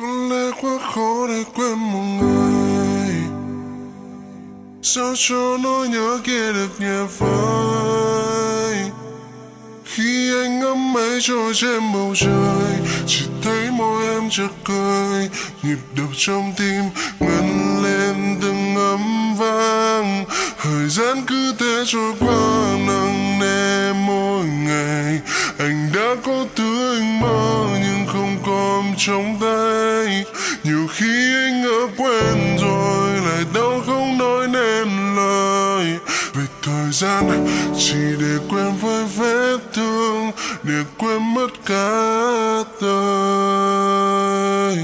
Có lẽ quá khó để quên một người. Sao cho nỗi nhớ kia được nhẹ phai Khi anh ngắm mây trôi trên bầu trời, Chỉ thấy môi em chợt cười. Nhịp đập trong tim ngân lên từng âm vang. Thời gian cứ thế trôi qua, nặng nề mỗi ngày. Anh đã có thứ anh mơ nhưng không còn trong tay. Nhiều khi anh ngỡ quen rồi, lại đau không nói nên lời. Về thời gian chỉ để quên với vết thương, Để quên mất cả đời.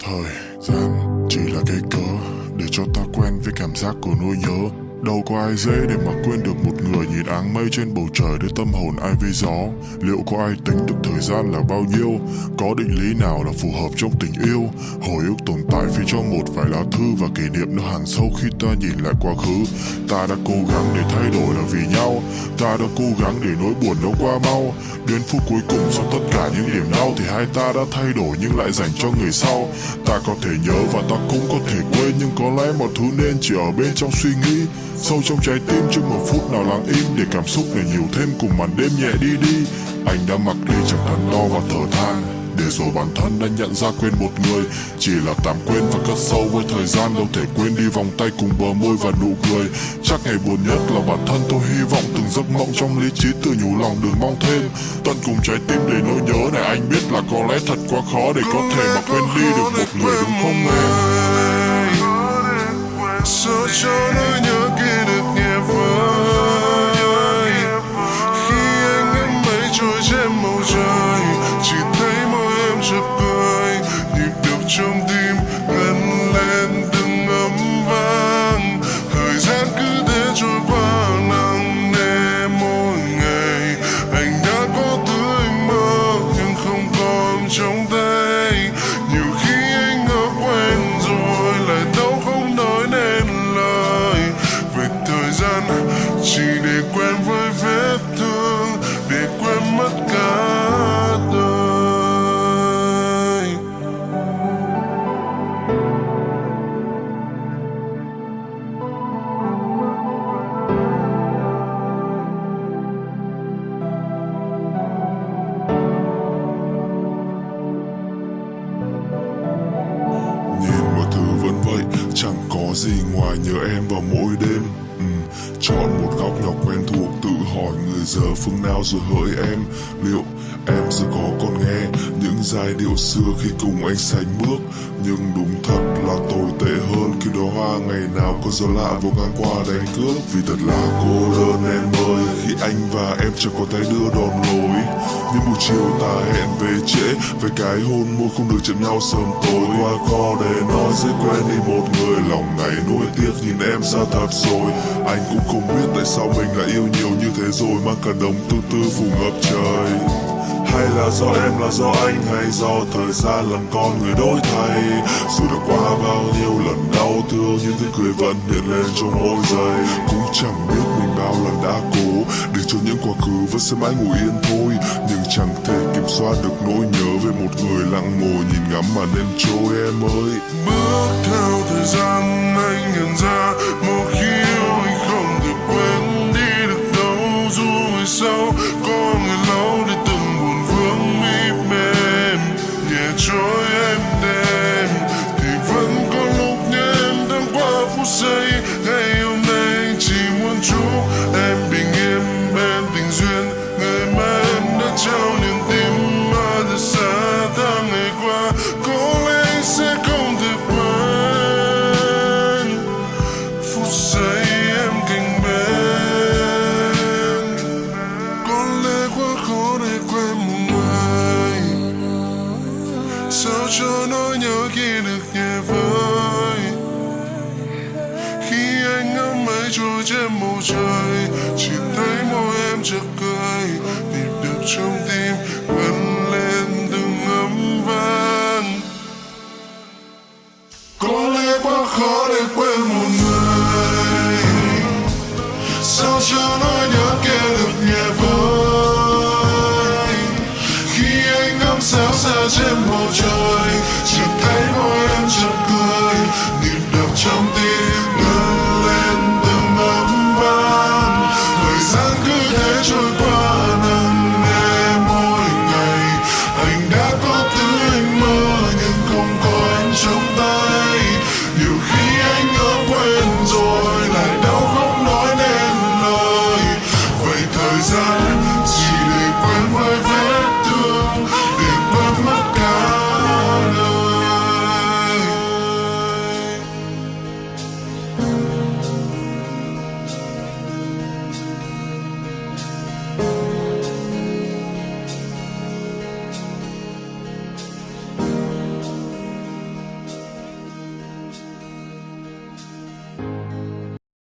Thời gian chỉ là cái cớ để cho ta quen với cảm giác của nỗi nhớ. Đâu có ai dễ để mà quên được một người nhìn áng mây trên bầu trời để tâm hồn ai với gió. Liệu có ai tính được thời gian là bao nhiêu? Có định lý nào là phù hợp trong tình yêu? Hồi ức tồn tại phía trong một vài lá thư và kỷ niệm nó hàng sâu khi ta nhìn lại quá khứ. Ta đã cố gắng để thay đổi là vì nhau. Ta đã cố gắng để nỗi buồn nó qua mau. Đến phút cuối cùng sau tất cả những niềm đau Thì hai ta đã thay đổi nhưng lại dành cho người sau. Ta có thể nhớ và ta cũng có thể quên, Nhưng có lẽ mọi thứ nên chỉ ở bên trong suy nghĩ. Sâu trong trái tim chưa một phút nào lặng im Để cảm xúc này nhiều thêm cùng màn đêm nhẹ đi đi. Anh đã mặc đi chẳng thắn đo và thở than, để rồi bản thân đã nhận ra quên một người. Chỉ là tạm quên và cất sâu với thời gian, Đâu thể quên đi vòng tay cùng bờ môi và nụ cười. Chắc ngày buồn nhất là bản thân tôi hy vọng Từng giấc mộng trong lý trí tự nhủ lòng đừng mong thêm. Tận cùng trái tim để nỗi nhớ này, anh biết là có lẽ thật quá khó Để có thể mà quên đi được một người, đúng không em? Gì ngoài nhớ em vào mỗi đêm ừ. Chọn một góc nhỏ quen thuộc Tự hỏi người giờ phương nào rồi hỡi em Liệu em sẽ có còn nghe những giai điệu xưa khi cùng anh sánh bước. Nhưng đúng thật là tồi tệ hơn Khi đó hoa ngày nào có gió lạ vô ngang qua đánh cướp Vì thật là cô đơn em ơi, Khi anh và em chẳng có tay đưa đòn lối Nhưng buổi chiều ta hẹn về trễ Về cái hôn môi không được chạm nhau sớm tối. Qua kho để nói dễ quen đi một người, Lòng ngày nuối tiếc nhìn em xa thật rồi. Anh cũng không biết tại sao mình lại yêu nhiều như thế rồi Mang cả đống tư tư phủ ngập trời hay là do em, là do anh, hay do thời gian làm con người đổi thay? Dù đã qua bao nhiêu lần đau thương Nhưng tiếng cười vẫn hiện lên trong mỗi giây Cũng chẳng biết mình bao lần đã cố, Để cho những quá khứ vẫn sẽ mãi ngủ yên thôi. Nhưng chẳng thể kiểm soát được nỗi nhớ Về một người lặng ngồi nhìn ngắm mà đêm trôi em ơi. Bước theo thời gian, anh nhận ra Một qua ngắm trôi trên bầu trời Chỉ thấy môi em chợt cười Nhịp đập trong tim gần lên từng âm vang Có lẽ quá khó để quên một người Sao cho nói nhớ kia được nhẹ vơi Khi anh ngắm sao xa trên bầu trời chỉ thấy môi em chợt cười nhịp đập trong tim